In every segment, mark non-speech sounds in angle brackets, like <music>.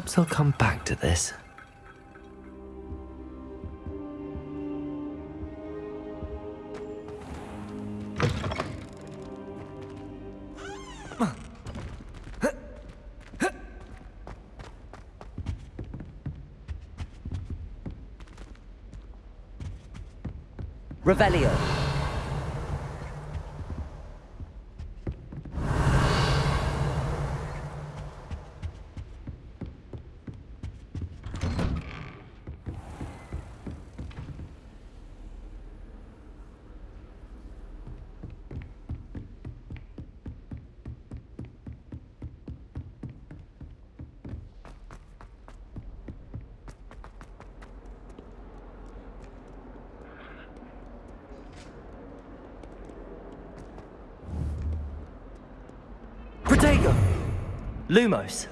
Perhaps I'll come back to this. Lumos.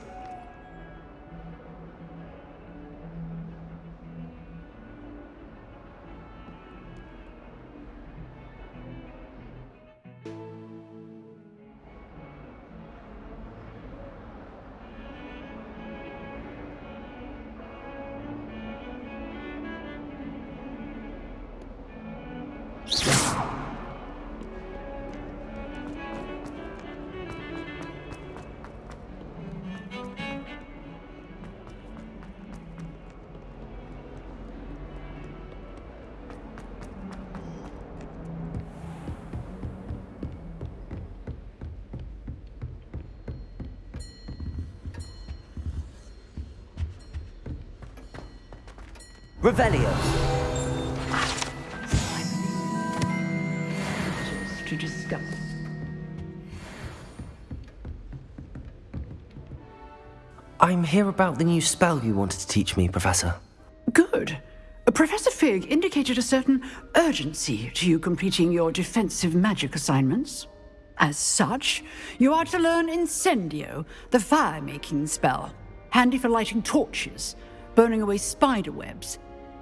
Revelio. to discuss. I'm here about the new spell you wanted to teach me, Professor. Good. Professor Fig indicated a certain urgency to you completing your defensive magic assignments. As such, you are to learn Incendio, the fire-making spell, handy for lighting torches, burning away spider webs,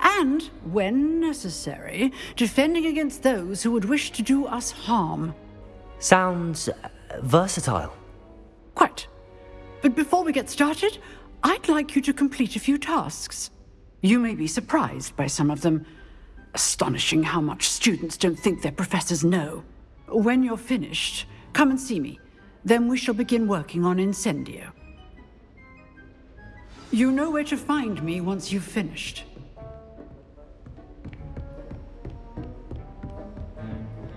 and, when necessary, defending against those who would wish to do us harm. Sounds uh, versatile. Quite. But before we get started, I'd like you to complete a few tasks. You may be surprised by some of them. Astonishing how much students don't think their professors know. When you're finished, come and see me. Then we shall begin working on Incendio. You know where to find me once you've finished.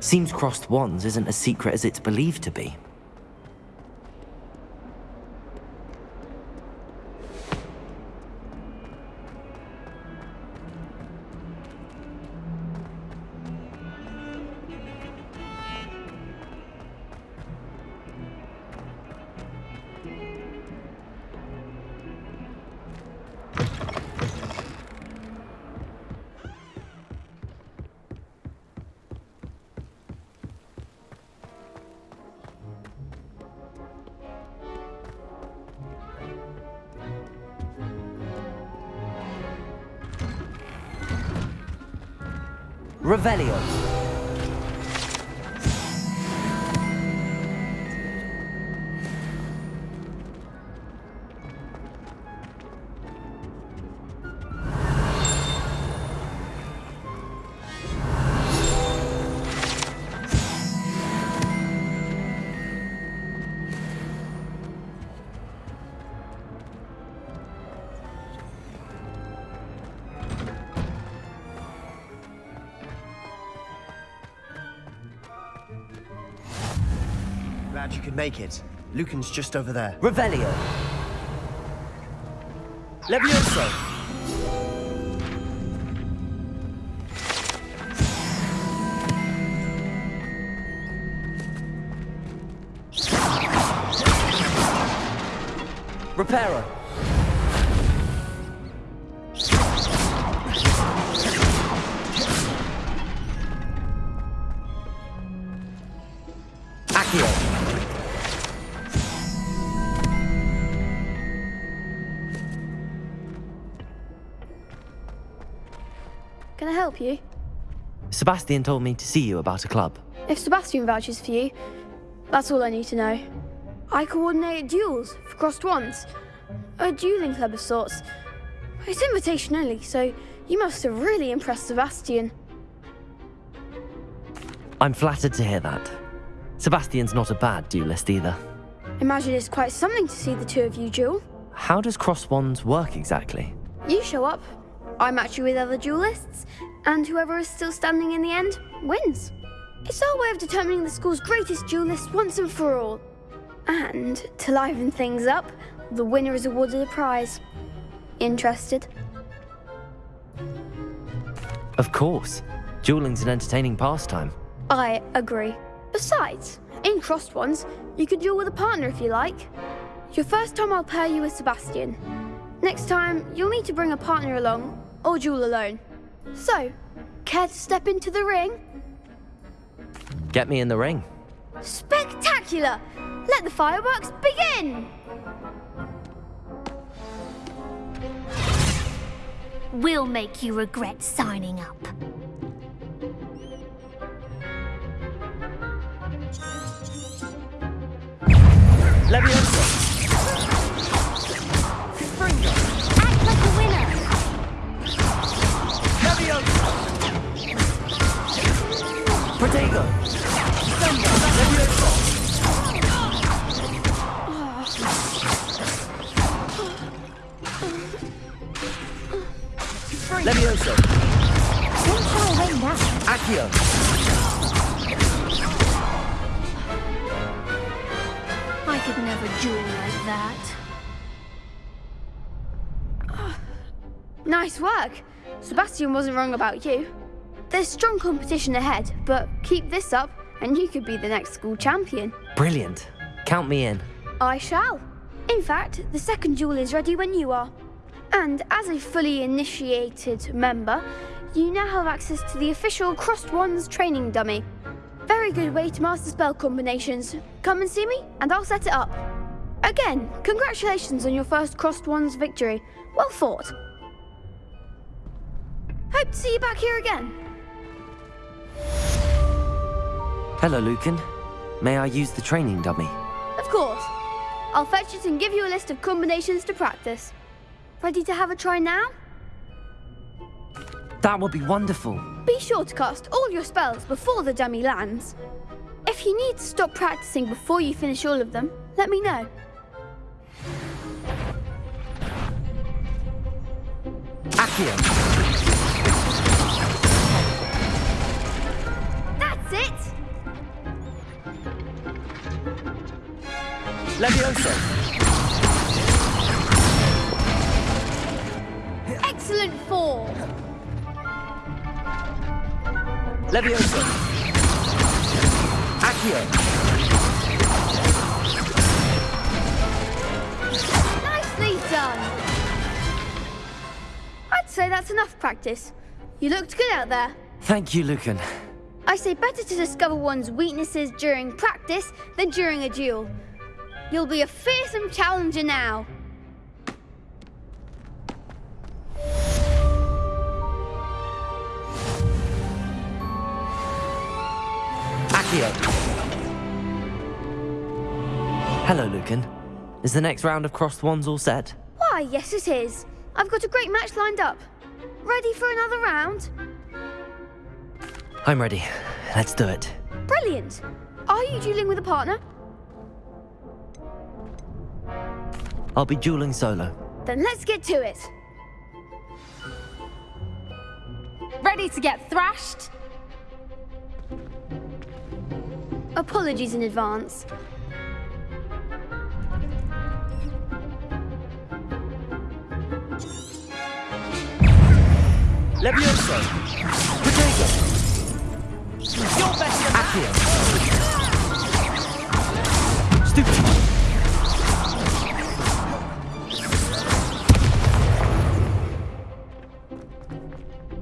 Seems crossed wands isn't as secret as it's believed to be. Glad you could make it. Lucan's just over there. Revelio. Levioso. Reparo. Sebastian told me to see you about a club. If Sebastian vouches for you, that's all I need to know. I coordinate duels for crossed wands. A dueling club of sorts. It's invitation only, so you must have really impressed Sebastian. I'm flattered to hear that. Sebastian's not a bad duelist either. Imagine it's quite something to see the two of you duel. How does cross wands work exactly? You show up, I match you with other duelists, and whoever is still standing in the end wins. It's our way of determining the school's greatest duelist once and for all. And to liven things up, the winner is awarded a prize. Interested? Of course. Dueling's an entertaining pastime. I agree. Besides, in crossed wands, you can duel with a partner if you like. Your first time I'll pair you with Sebastian. Next time, you'll need to bring a partner along, or duel alone. So, care to step into the ring? Get me in the ring. Spectacular! Let the fireworks begin! We'll make you regret signing up. Levioso! Protego! Levioso! Levioso! Don't shy away now. Accio! I could never duel like that. Nice work! Sebastian wasn't wrong about you. There's strong competition ahead, but keep this up and you could be the next school champion. Brilliant. Count me in. I shall. In fact, the second duel is ready when you are. And as a fully initiated member, you now have access to the official Crossed Wands training dummy. Very good way to master spell combinations. Come and see me, and I'll set it up. Again, congratulations on your first Crossed Wands victory. Well fought. Hope to see you back here again. Hello, Lucan. May I use the training dummy? Of course. I'll fetch it and give you a list of combinations to practice. Ready to have a try now? That would be wonderful. Be sure to cast all your spells before the dummy lands. If you need to stop practicing before you finish all of them, let me know. Accio! That's it! Levioso! Excellent form! Levioso! Accio! Nicely done! I'd say that's enough practice. You looked good out there. Thank you, Lucan. I say better to discover one's weaknesses during practice than during a duel. You'll be a fearsome challenger now. Accio! Hello, Lucan. Is the next round of crossed wands all set? Why, yes, it is. I've got a great match lined up. Ready for another round? I'm ready. Let's do it. Brilliant. Are you dueling with a partner? I'll be dueling solo. Then let's get to it. Ready to get thrashed? Apologies in advance. Levioso! Protego! You're better than Accio! Stupid!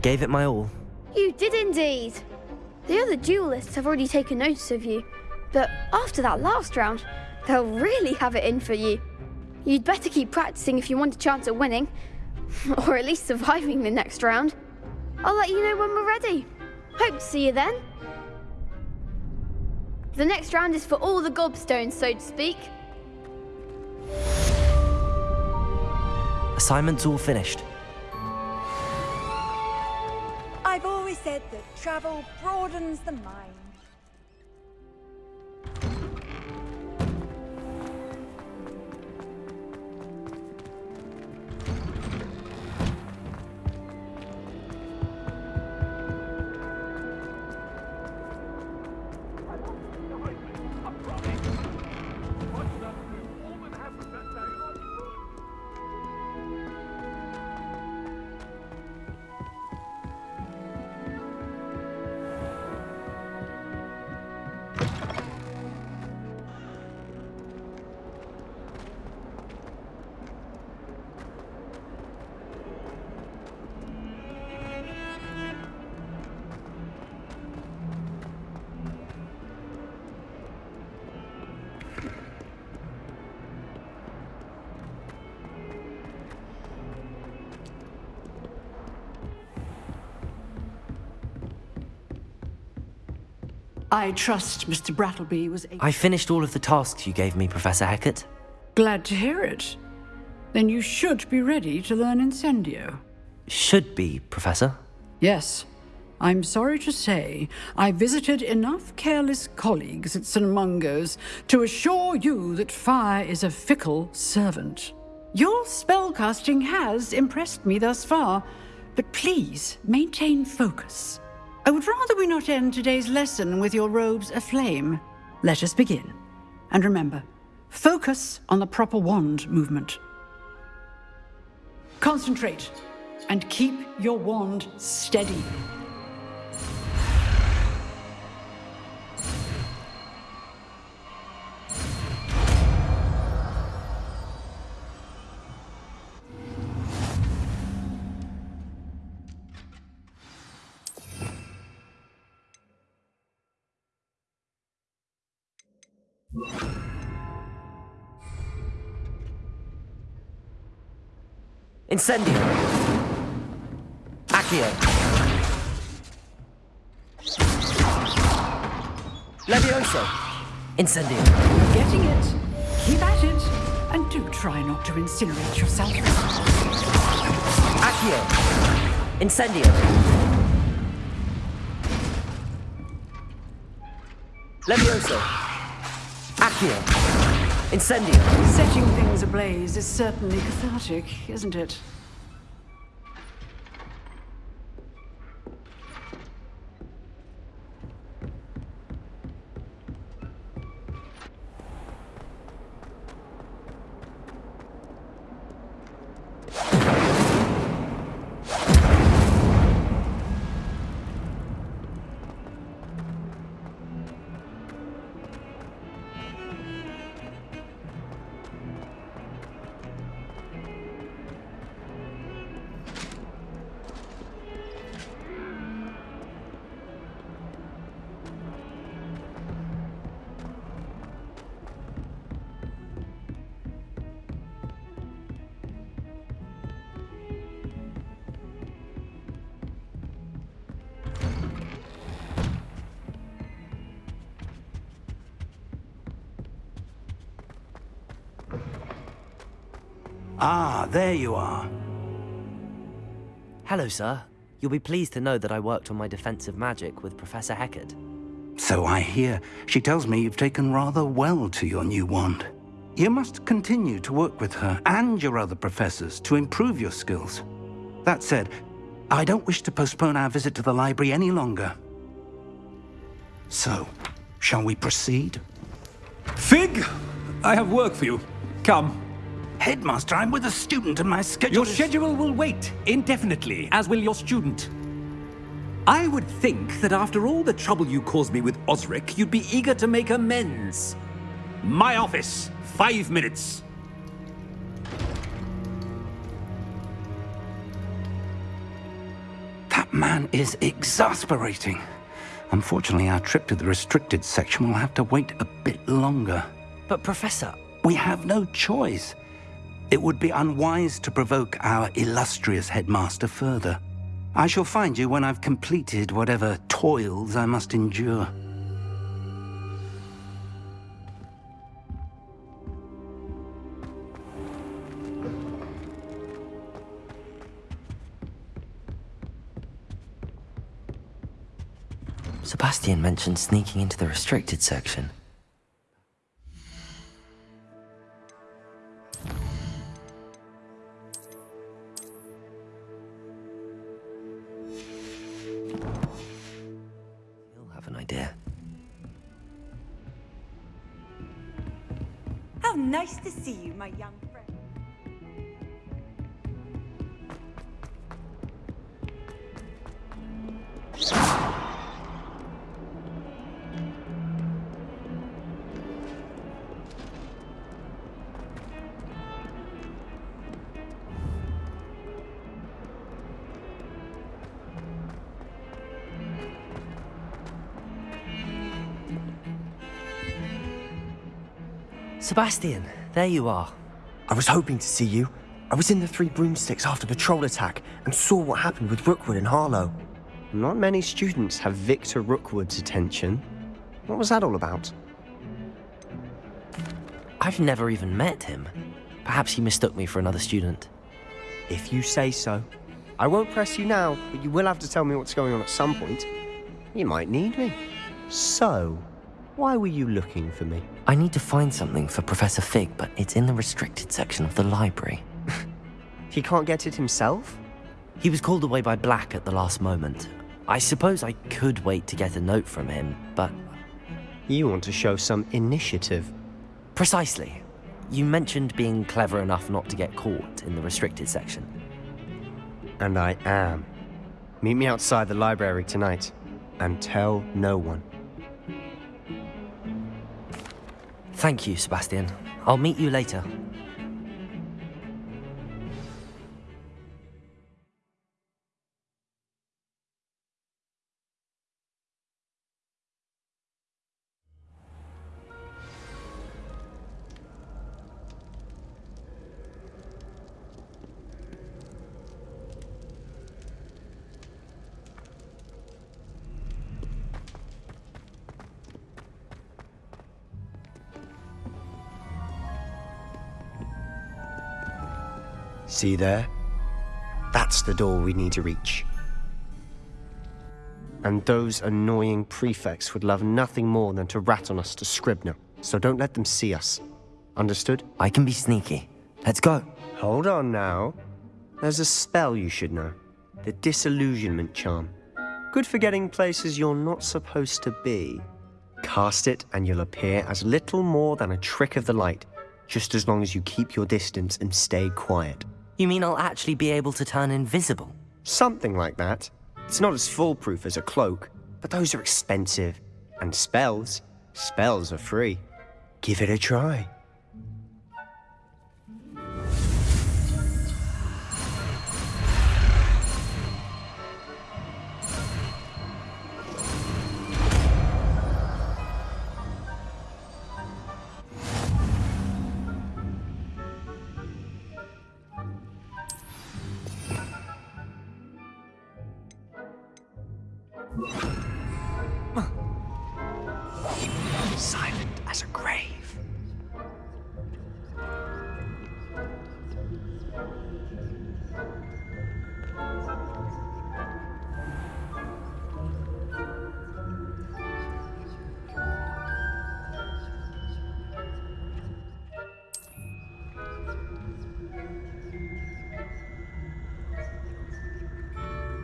gave it my all. You did indeed. The other duelists have already taken notice of you, but after that last round, they'll really have it in for you. You'd better keep practicing if you want a chance at winning, <laughs> or at least surviving the next round. I'll let you know when we're ready. Hope to see you then. The next round is for all the gobstones, so to speak. Assignment's all finished. I've always said that travel broadens the mind. I trust Mr. Brattleby was able. I finished all of the tasks you gave me, Professor Hecat. Glad to hear it. Then you should be ready to learn Incendio. Should be, Professor. Yes. I'm sorry to say, I visited enough careless colleagues at St. Mungo's to assure you that fire is a fickle servant. Your spellcasting has impressed me thus far, but please maintain focus. I would rather we not end today's lesson with your robes aflame. Let us begin. And remember, focus on the proper wand movement. Concentrate and keep your wand steady. Incendio. Accio. Levioso. Incendio. Getting it. Keep at it. And do try not to incinerate yourself. Accio. Incendio. Levioso. Accio. Incendio. Setting things ablaze is certainly cathartic, isn't it? Ah, there you are. Hello, sir. You'll be pleased to know that I worked on my defensive magic with Professor Hecat. So I hear. She tells me you've taken rather well to your new wand. You must continue to work with her and your other professors to improve your skills. That said, I don't wish to postpone our visit to the library any longer. So, shall we proceed? Fig, I have work for you. Come. Headmaster, I'm with a student and my schedule Your is- schedule will wait indefinitely, as will your student. I would think that after all the trouble you caused me with Osric, you'd be eager to make amends. My office, five minutes. That man is exasperating. Unfortunately, our trip to the restricted section will have to wait a bit longer. But, Professor, We have no choice. It would be unwise to provoke our illustrious headmaster further. I shall find you when I've completed whatever toils I must endure. Sebastian mentioned sneaking into the restricted section. Sebastian, there you are. I was hoping to see you. I was in the Three Broomsticks after the troll attack and saw what happened with Rookwood and Harlow. Not many students have Victor Rookwood's attention. What was that all about? I've never even met him. Perhaps he mistook me for another student. If you say so. I won't press you now, but you will have to tell me what's going on at some point. You might need me. So, why were you looking for me? I need to find something for Professor Fig, but it's in the restricted section of the library. <laughs> He can't get it himself? He was called away by Black at the last moment. I suppose I could wait to get a note from him, but You want to show some initiative. precisely. You mentioned being clever enough not to get caught in the restricted section. And I am. Meet me outside the library tonight. And tell no one. Thank you, Sebastian. I'll meet you later. See there? That's the door we need to reach. And those annoying prefects would love nothing more than to rat on us to Scribner, so don't let them see us. Understood? I can be sneaky. Let's go. Hold on now. There's a spell you should know the Disillusionment Charm. Good for getting places you're not supposed to be. Cast it, and you'll appear as little more than a trick of the light, just as long as you keep your distance and stay quiet. You mean I'll actually be able to turn invisible? Something like that. It's not as foolproof as a cloak, but those are expensive. And spells, spells are free. Give it a try.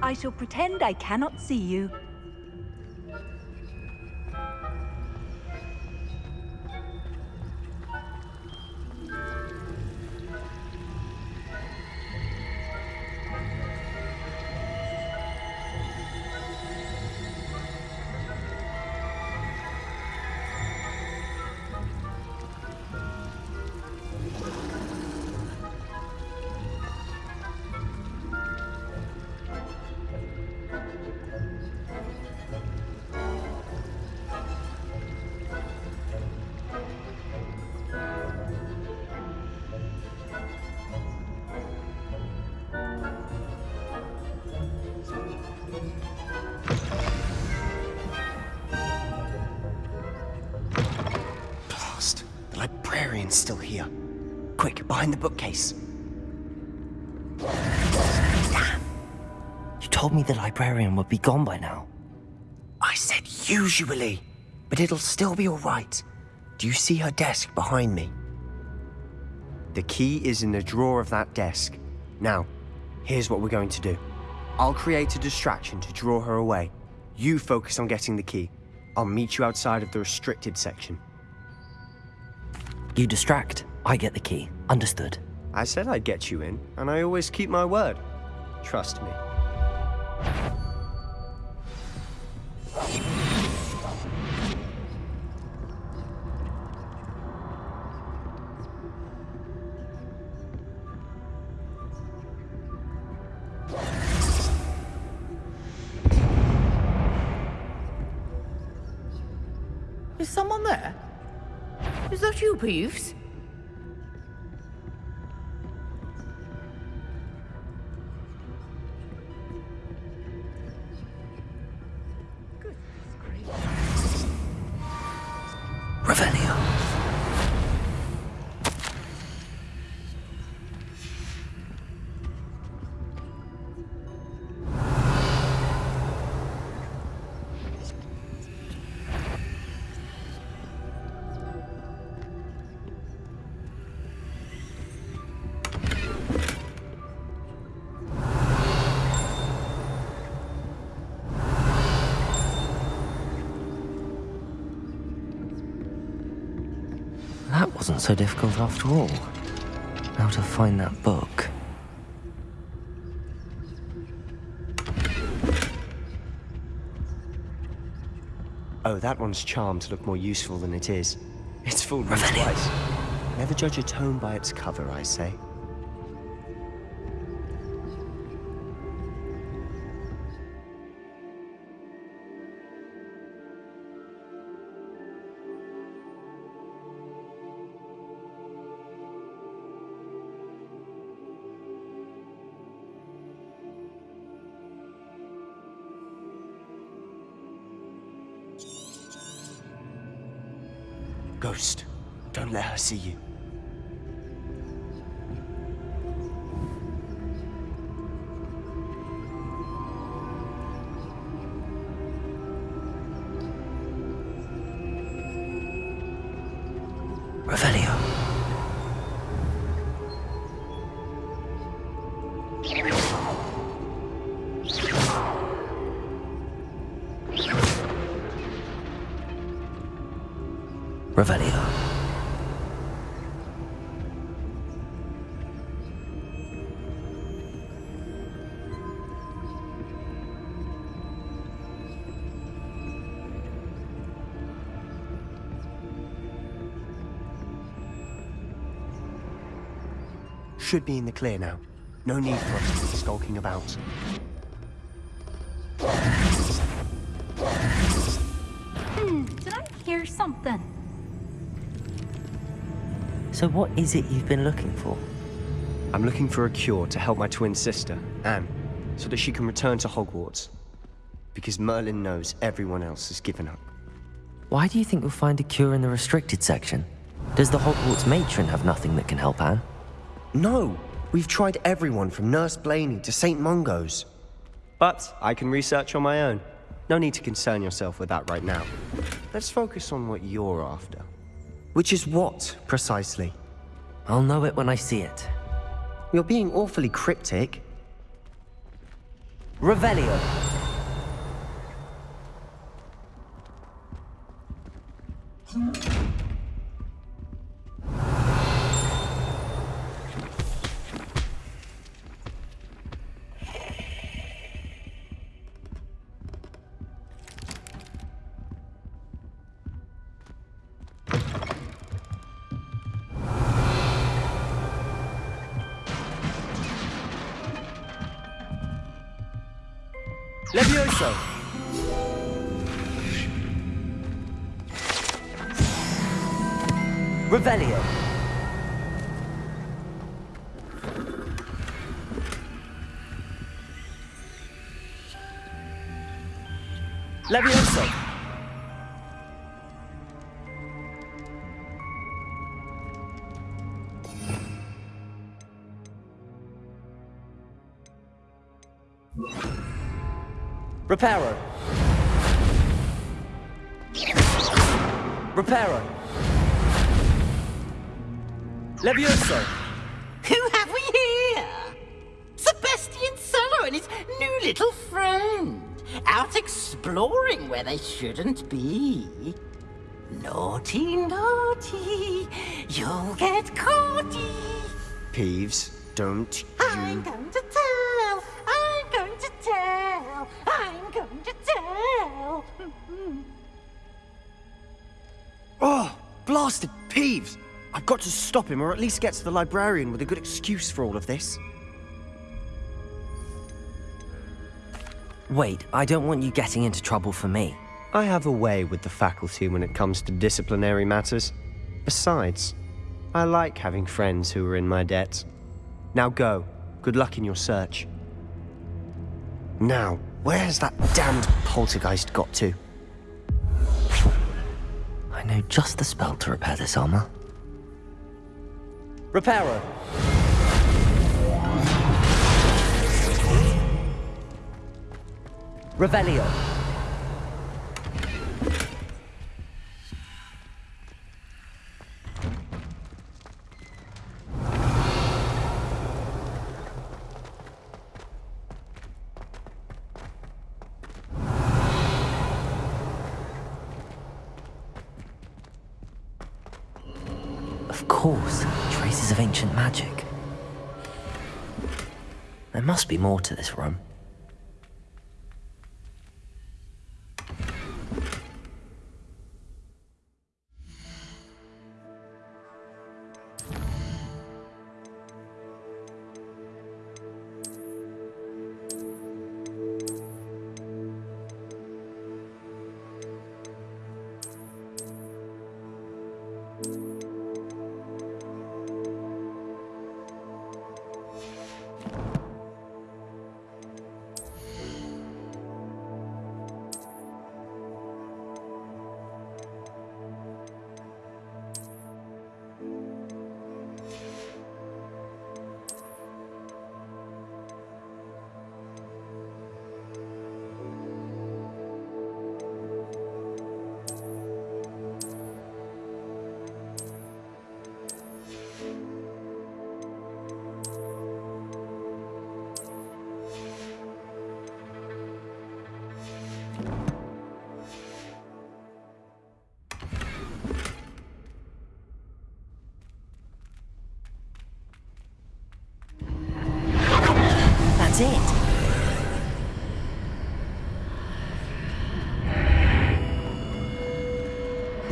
I shall pretend I cannot see you. Librarian would be gone by now. I said usually, but it'll still be alright. Do you see her desk behind me? The key is in the drawer of that desk. Now, here's what we're going to do. I'll create a distraction to draw her away. You focus on getting the key. I'll meet you outside of the restricted section. You distract, I get the key. Understood. I said I'd get you in, and I always keep my word. Trust me. Is so difficult after all. How to find that book. Oh, that one's charmed to look more useful than it is. It's fooled me twice. Never judge a tome by its cover, I say. See you. Should be in the clear now. No need for us to be skulking about. Hmm, did I hear something? So what is it you've been looking for? I'm looking for a cure to help my twin sister, Anne, so that she can return to Hogwarts. Because Merlin knows everyone else has given up. Why do you think you'll find a cure in the restricted section? Does the Hogwarts matron have nothing that can help Anne? No! We've tried everyone from Nurse Blainey to St. Mungo's. But I can research on my own. No need to concern yourself with that right now. Let's focus on what you're after. Which is what, precisely? I'll know it when I see it. You're being awfully cryptic. Revelio. Levioso. Revelio. Levioso. Reparo. Reparo. Levioso. Who have we here? Sebastian Sallow and his new little friend. Out exploring where they shouldn't be. Naughty, naughty. You'll get caughty. Peeves, don't I'm you... going to blasted Peeves! I've got to stop him or at least get to the librarian with a good excuse for all of this. Wait, I don't want you getting into trouble for me. I have a way with the faculty when it comes to disciplinary matters. Besides, I like having friends who are in my debt. Now go. Good luck in your search. Now, where's that damned poltergeist got to? Know just the spell to repair this armor. Reparo! Revelio. Must be more to this room.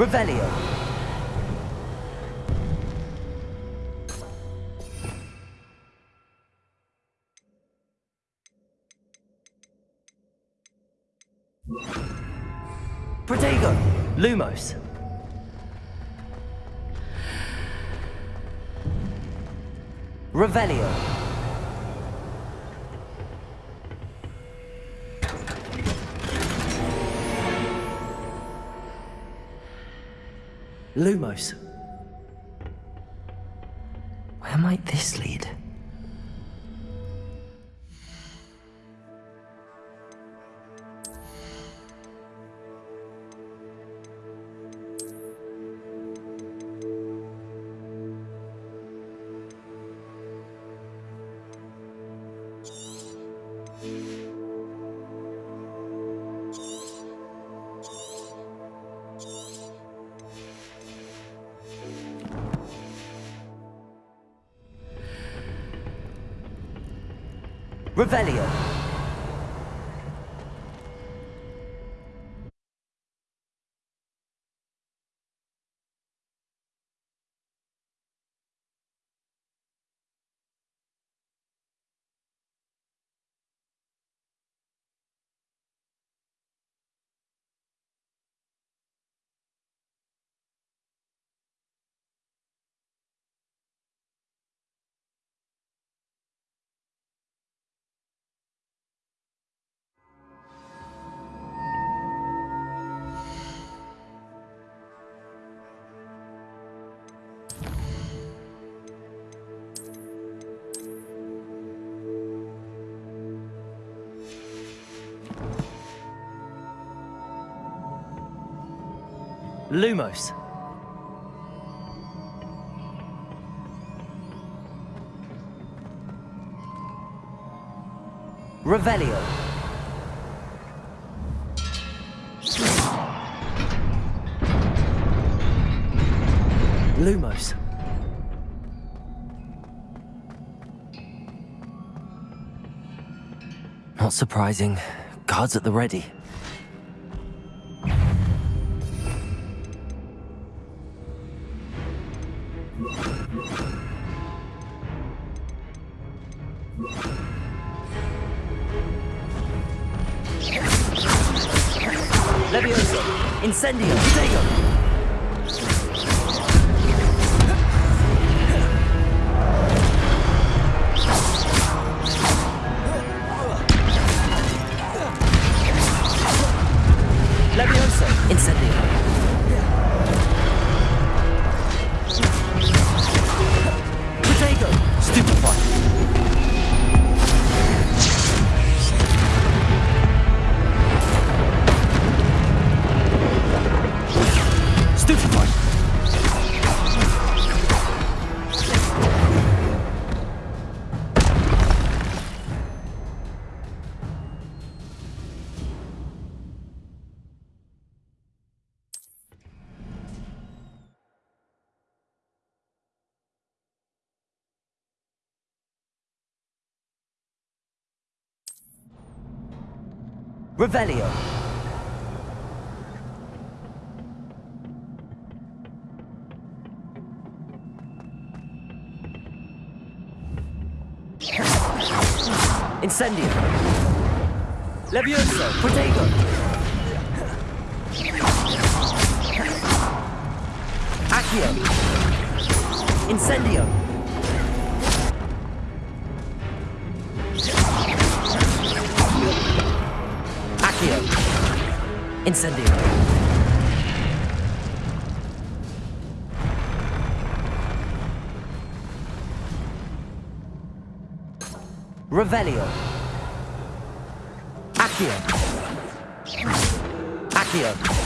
Revelio. Protego. Lumos. Revelio. Lumos. Revelio. Lumos. Revelio. Lumos. Not surprising. Guards at the ready. Revelio. Incendio. Levioso. Protego. Accio. Incendio. Incendio. Revelio. Accio. Accio.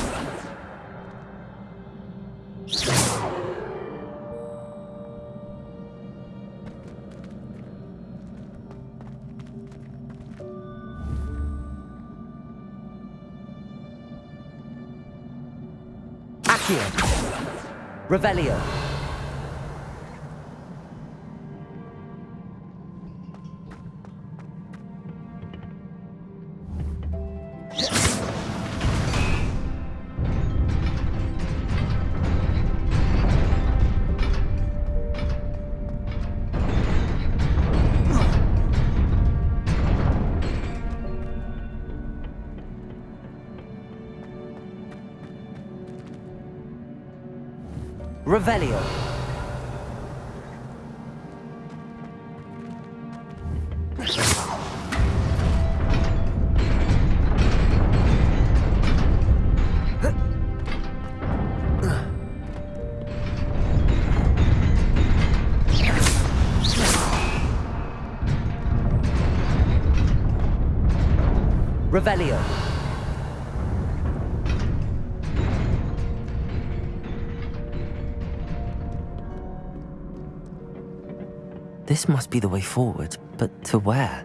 Revelio. Revelio. This must be the way forward, but to where?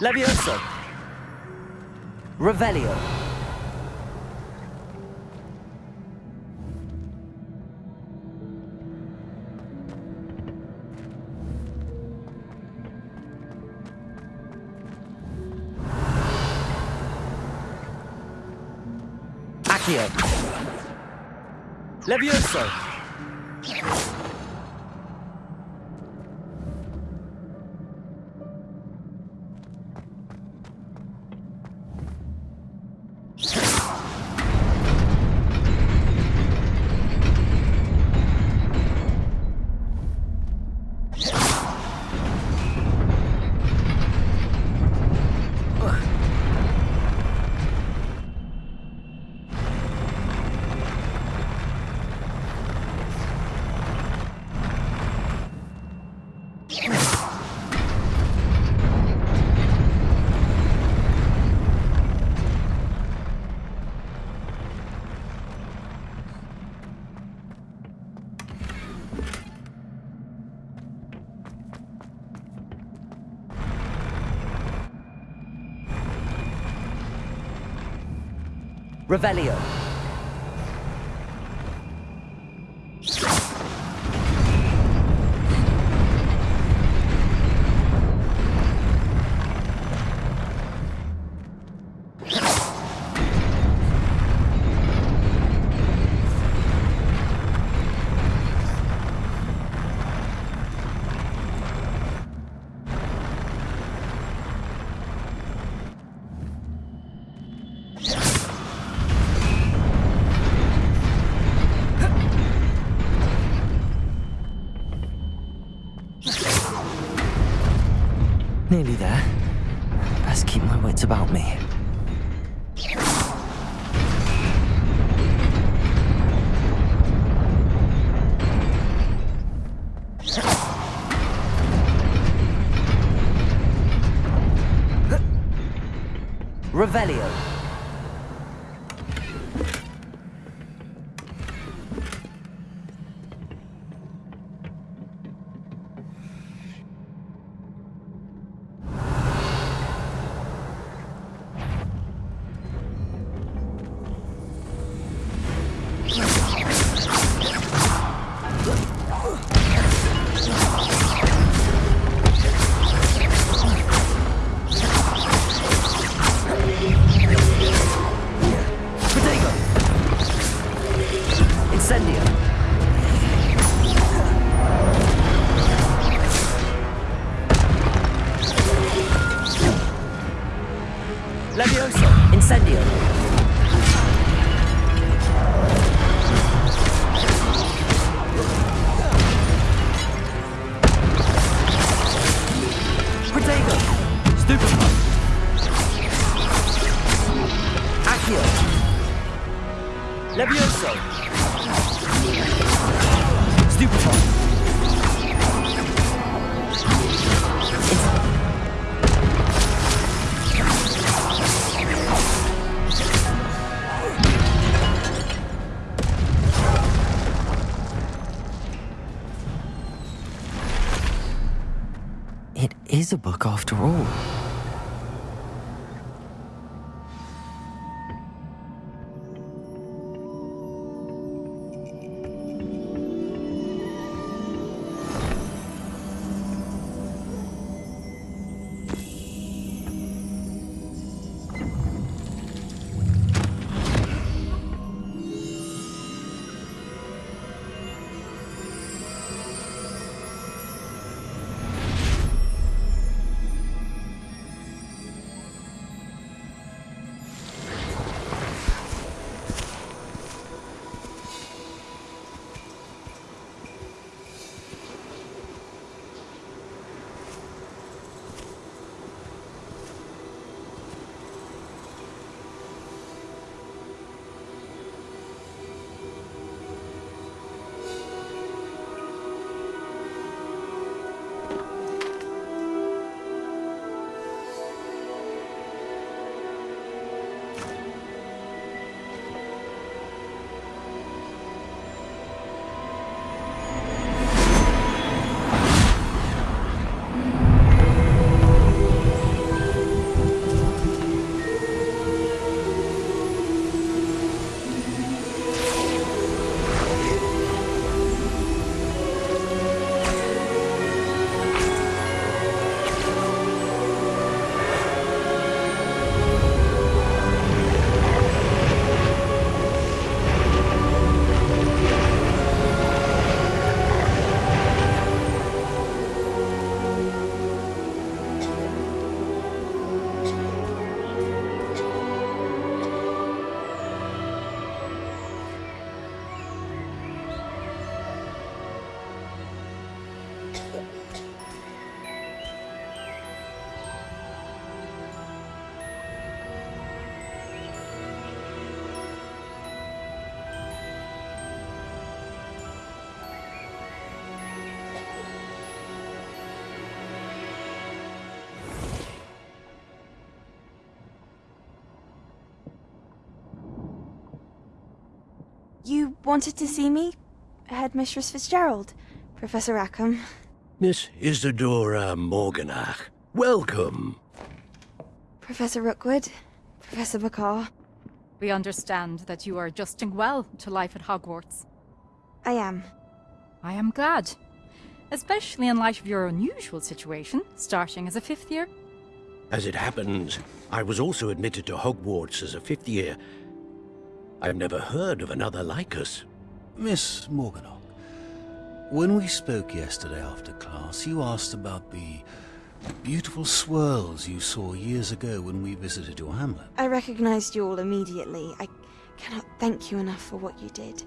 Levioso. Revelio. Levioso. Revelio. Revelio. Incendio. You wanted to see me? Headmistress Fitzgerald? Professor Rackham? Miss Isidora Morganach, welcome. Professor Rookwood? Professor Bakar? We understand that you are adjusting well to life at Hogwarts. I am. I am glad. Especially in light of your unusual situation, starting as a fifth year. As it happens, I was also admitted to Hogwarts as a fifth year. I've never heard of another like us. Miss Morganach, when we spoke yesterday after class, you asked about the beautiful swirls you saw years ago when we visited your hamlet. I recognized you all immediately. I cannot thank you enough for what you did.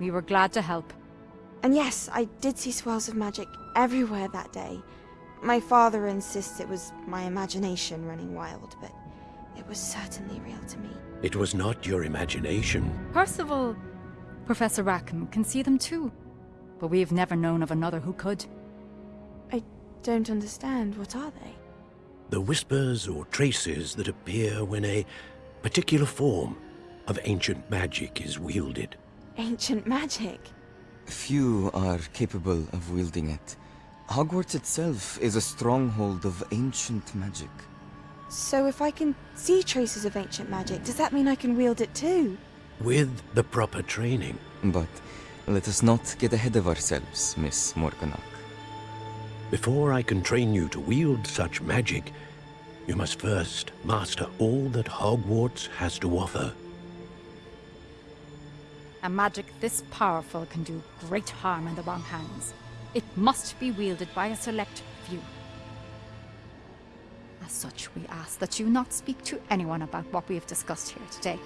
We were glad to help. And yes, I did see swirls of magic everywhere that day. My father insists it was my imagination running wild, but it was certainly real to me. It was not your imagination. Percival, Professor Rackham can see them too. But we've never known of another who could. I don't understand. What are they? The whispers or traces that appear when a particular form of ancient magic is wielded. Ancient magic? Few are capable of wielding it. Hogwarts itself is a stronghold of ancient magic. So if I can see traces of ancient magic, does that mean I can wield it too? With the proper training. But let us not get ahead of ourselves, Miss Morganach. Before I can train you to wield such magic, you must first master all that Hogwarts has to offer. A magic this powerful can do great harm in the wrong hands. It must be wielded by a select few. As such, we ask that you not speak to anyone about what we have discussed here today.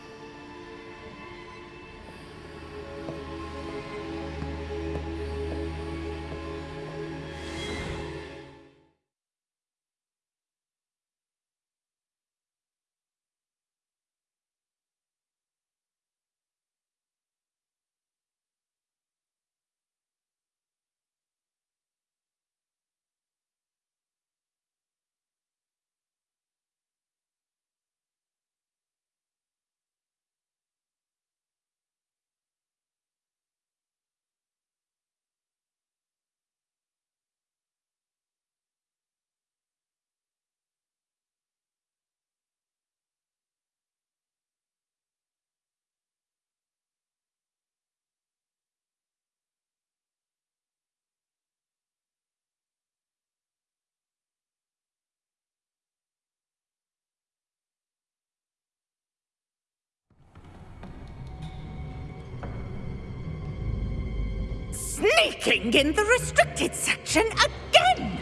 Sneaking in the restricted section again!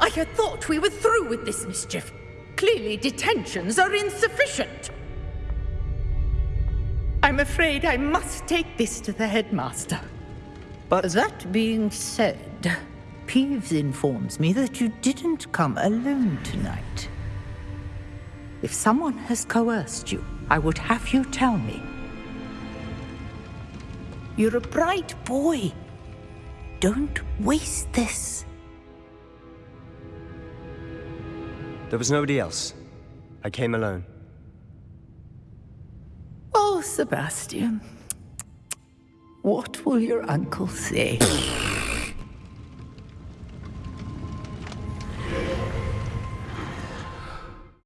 I had thought we were through with this mischief. Clearly detentions are insufficient. I'm afraid I must take this to the headmaster. But that being said, Peeves informs me that you didn't come alone tonight. If someone has coerced you, I would have you tell me. You're a bright boy. Don't waste this. There was nobody else. I came alone. Oh, Sebastian. What will your uncle say? <laughs>